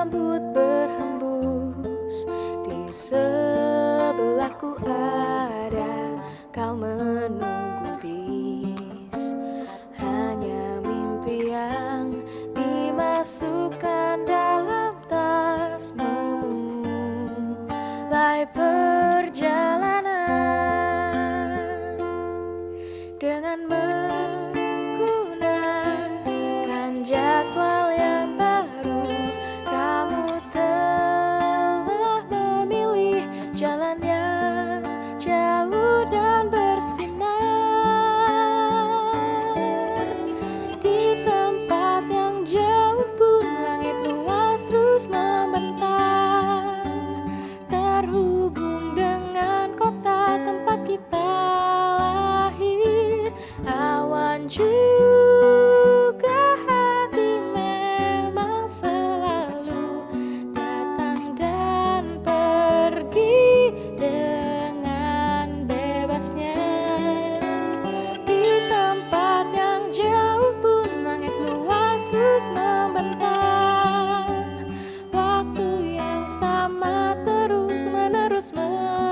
Lembut berhembus. Di sebelahku ada Waktu yang sama terus menerus mengalir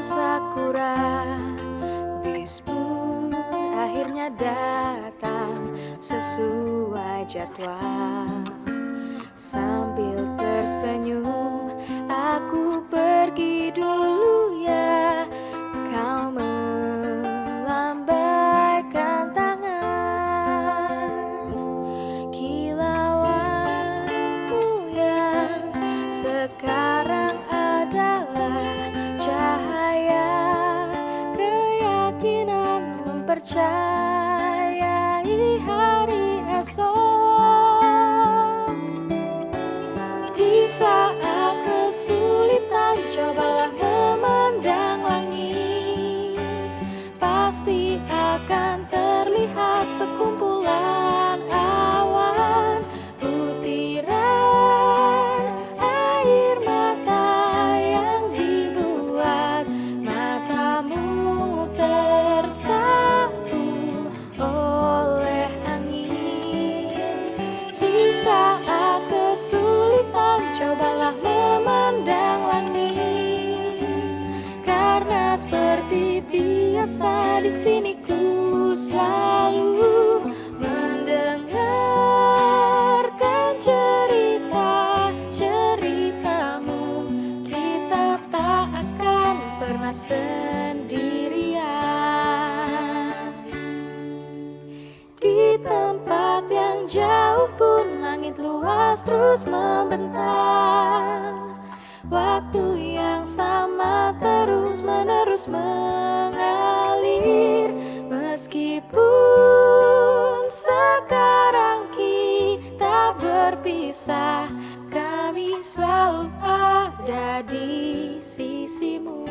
sakura. Bis akhirnya datang sesuai jadwal. Sambil tersenyum aku pergi Mempercayai hari esok. Di saat kesulitan cobalah memandang langit. Pasti akan terlihat sekumpulan cobalah memandang langit Karena seperti biasa di sini ku selalu mendengarkan cerita-ceritamu Kita tak akan pernah sendirian. Di tempat yang jauh langit luas terus membentang Waktu yang sama terus menerus mengalir. Meskipun sekarang kita berpisah Kami selalu ada di sisimu